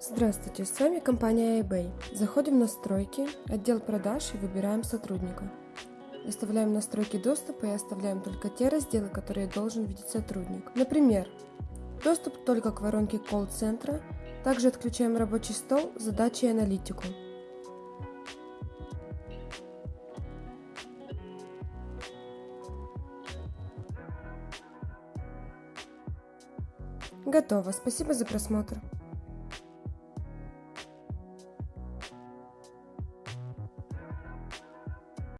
Здравствуйте, с вами компания eBay. Заходим в настройки, отдел продаж и выбираем сотрудника. Выставляем настройки доступа и оставляем только те разделы, которые должен видеть сотрудник. Например, доступ только к воронке колл-центра, также отключаем рабочий стол, задачи и аналитику. Готово. Спасибо за просмотр.